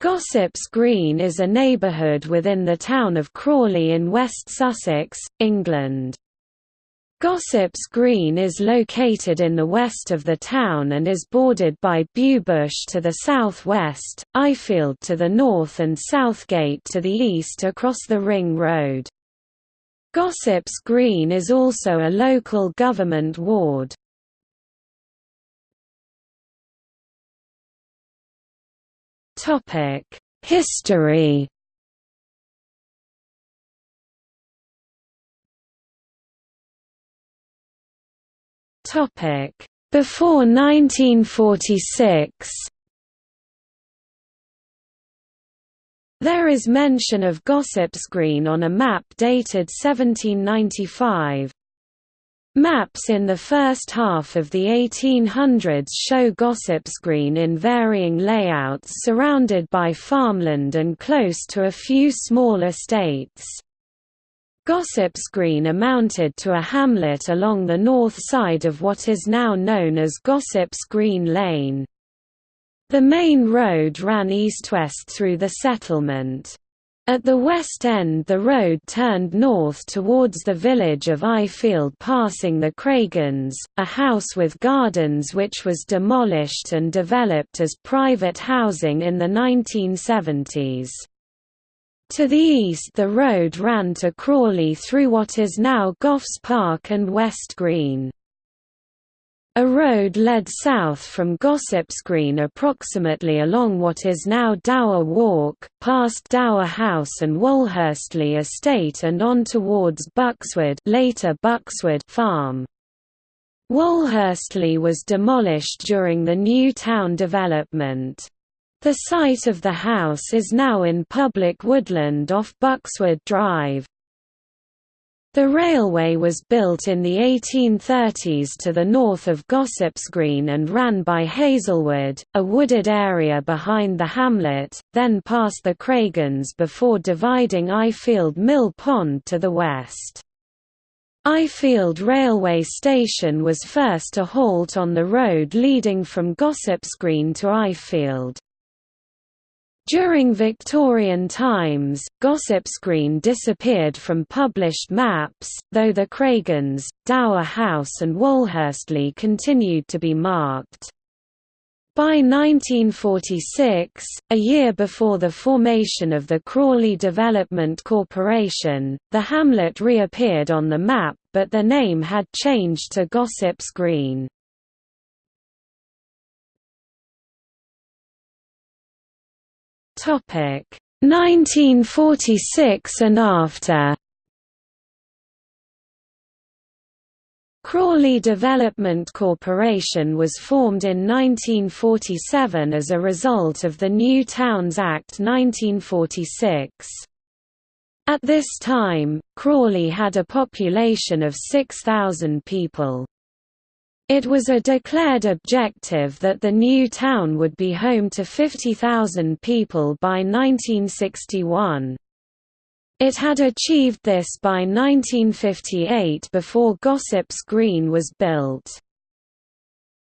Gossops Green is a neighbourhood within the town of Crawley in West Sussex, England. Gossops Green is located in the west of the town and is bordered by Bewbush to the south-west, Ifield to the north and Southgate to the east across the Ring Road. Gossops Green is also a local government ward. History. Before 1946 There is mention of Gossops Green on a map dated 1795. Maps in the first half of the 1800s show Gossops Green in varying layouts surrounded by farmland and close to a few small estates. Gossops Green amounted to a hamlet along the north side of what is now known as Gossops Green Lane. The main road ran east-west through the settlement. At the west end the road turned north towards the village of Ifield passing the Craigans, a house with gardens which was demolished and developed as private housing in the 1970s. To the east the road ran to Crawley through what is now Goffs Park and West Green. A road led south from Gossops Green approximately along what is now Dower Walk, past Dower House and Wolhurstly Estate and on towards Buckswood, later Buckswood Farm. Wolhurstly was demolished during the new town development. The site of the house is now in public woodland off Buckswood Drive. The railway was built in the 1830s to the north of Gossops Green and ran by Hazelwood, a wooded area behind the hamlet, then past the Craigans before dividing Ifield Mill Pond to the west. Ifield railway station was first to halt on the road leading from Gossops Green to Ifield. During Victorian times, Gossops Green disappeared from published maps, though the Craigans, Dower House and Wolhurstly continued to be marked. By 1946, a year before the formation of the Crawley Development Corporation, the hamlet reappeared on the map but the name had changed to Gossops Green. 1946 and after Crawley Development Corporation was formed in 1947 as a result of the New Towns Act 1946. At this time, Crawley had a population of 6,000 people. It was a declared objective that the new town would be home to 50,000 people by 1961. It had achieved this by 1958 before Gossops Green was built.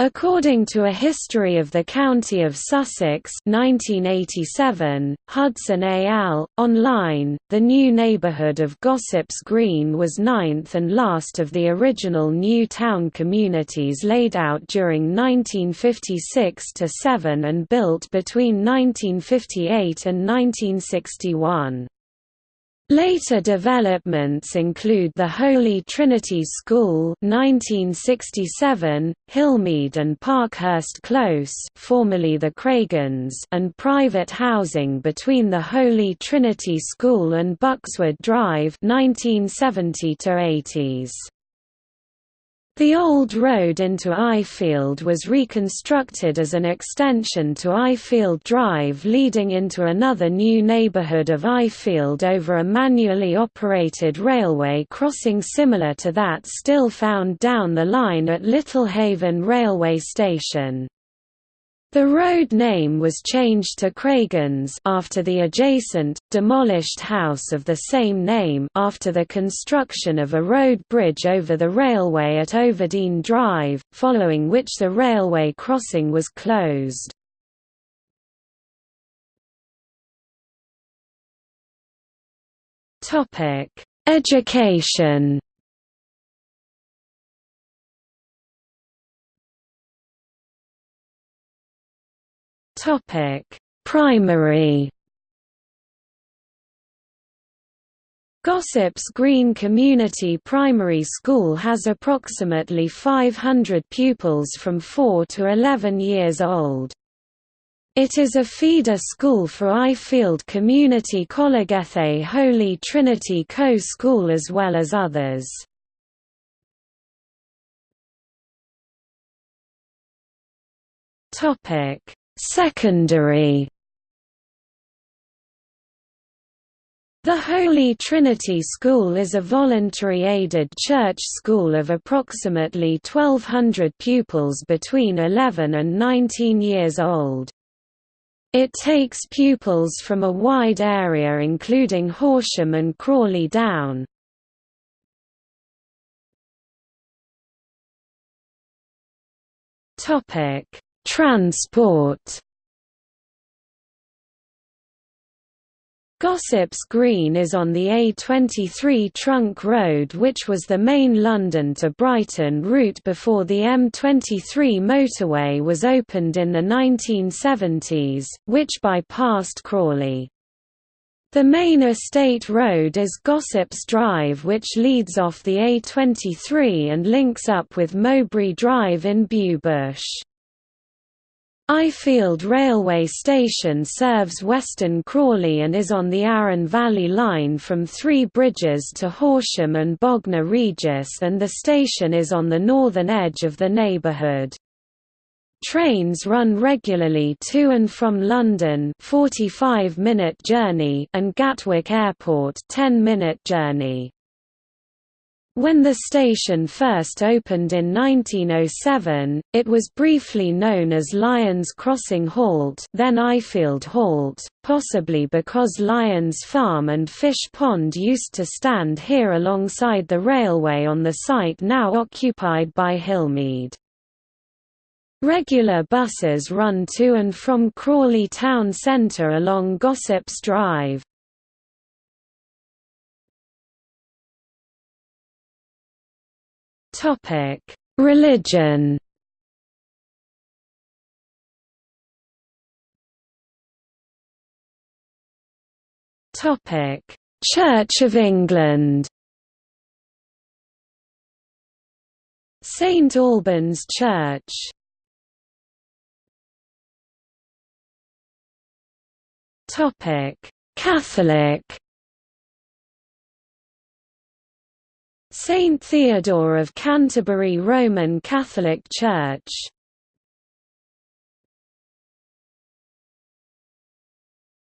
According to A History of the County of Sussex 1987, Hudson. Al., online, the new neighbourhood of Gossops Green was ninth and last of the original new town communities laid out during 1956–7 and built between 1958 and 1961. Later developments include the Holy Trinity School 1967, Hillmead and Parkhurst Close formerly the Craigans and private housing between the Holy Trinity School and Buckswood Drive 1970 80s. The old road into Ifield was reconstructed as an extension to Ifield Drive leading into another new neighbourhood of Ifield over a manually operated railway crossing similar to that still found down the line at Littlehaven railway station. The road name was changed to Craigans after the adjacent, demolished house of the same name after the construction of a road bridge over the railway at Overdean Drive, following which the railway crossing was closed. Education Topic: Primary. Gossops Green Community Primary School has approximately 500 pupils from 4 to 11 years old. It is a feeder school for Ifield Community Collegethe Holy Trinity Co-School as well as others. Secondary The Holy Trinity School is a voluntary aided church school of approximately 1,200 pupils between 11 and 19 years old. It takes pupils from a wide area including Horsham and Crawley Down. Transport Gossops Green is on the A23 trunk road which was the main London to Brighton route before the M23 motorway was opened in the 1970s, which bypassed Crawley. The main estate road is Gossops Drive which leads off the A23 and links up with Mowbray Drive in Bewbush. Ifield Railway Station serves Western Crawley and is on the Arun Valley Line from Three Bridges to Horsham and Bognor Regis and the station is on the northern edge of the neighbourhood. Trains run regularly to and from London 45 minute journey and Gatwick Airport 10 minute journey. When the station first opened in 1907, it was briefly known as Lyons Crossing Halt then Ifield Halt, possibly because Lyons Farm and Fish Pond used to stand here alongside the railway on the site now occupied by Hillmead. Regular buses run to and from Crawley town centre along Gossops Drive. Topic: Religion. Topic: Church of England. St Albans Church. Topic: Catholic. Saint Theodore of Canterbury Roman Catholic Church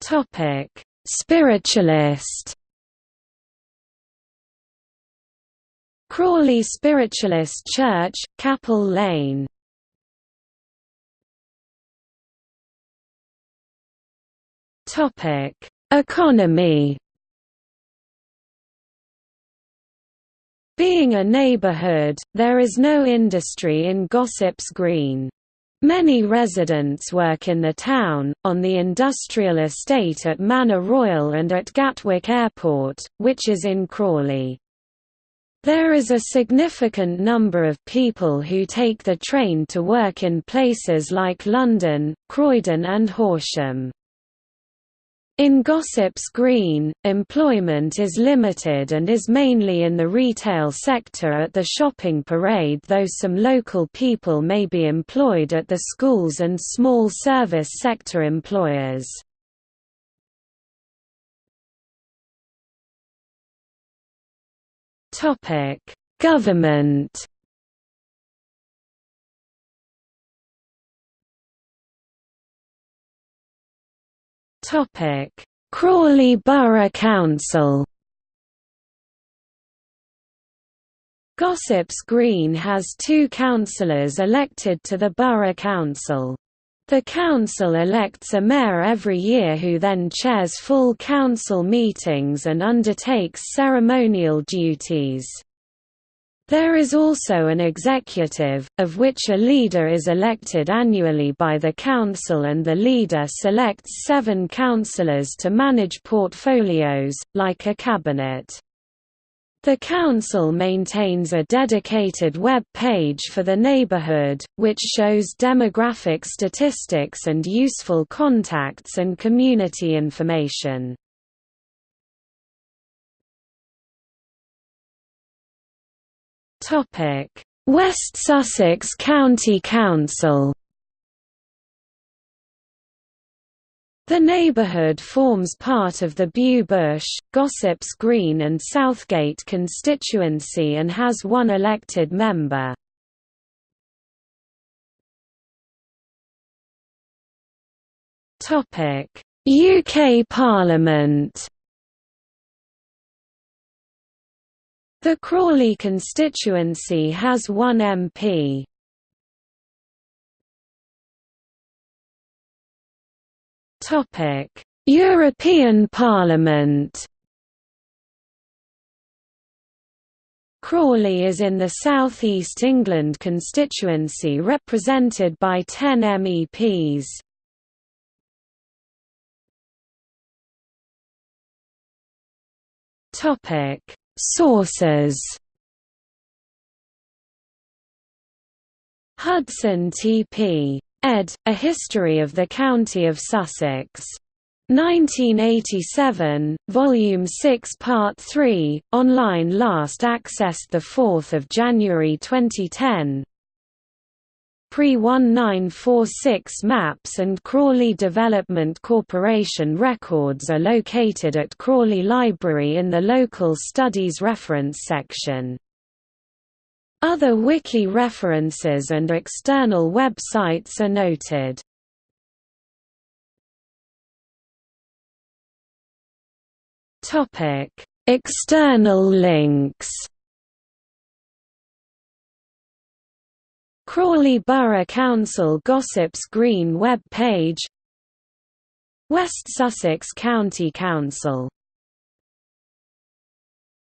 Topic: Spiritualist. Crawley Spiritualist Church, Capel Lane. Topic: Economy. Being a neighborhood, there is no industry in Gossops Green. Many residents work in the town, on the industrial estate at Manor Royal and at Gatwick Airport, which is in Crawley. There is a significant number of people who take the train to work in places like London, Croydon and Horsham. In Gossops Green, employment is limited and is mainly in the retail sector at the shopping parade though some local people may be employed at the schools and small service sector employers. Government Topic: Crawley Borough Council. Gossops Green has two councillors elected to the Borough Council. The council elects a mayor every year who then chairs full council meetings and undertakes ceremonial duties. There is also an executive, of which a leader is elected annually by the council and the leader selects seven councillors to manage portfolios, like a cabinet. The council maintains a dedicated web page for the neighborhood, which shows demographic statistics and useful contacts and community information. West Sussex County Council. The neighbourhood forms part of the Bew Bush, Gossops Green and Southgate constituency and has one elected member. UK Parliament The Crawley constituency has one MP. European Parliament Crawley is in the South East England constituency represented by 10 MEPs. Topic Sources Hudson T.P. ed. A History of the County of Sussex. 1987, Volume 6 Part 3, online last accessed 4 January 2010 Pre-1946 maps and Crawley Development Corporation records are located at Crawley Library in the Local Studies Reference section. Other wiki references and external websites are noted. External links Crawley Borough Council Gossops Green web page West Sussex County Council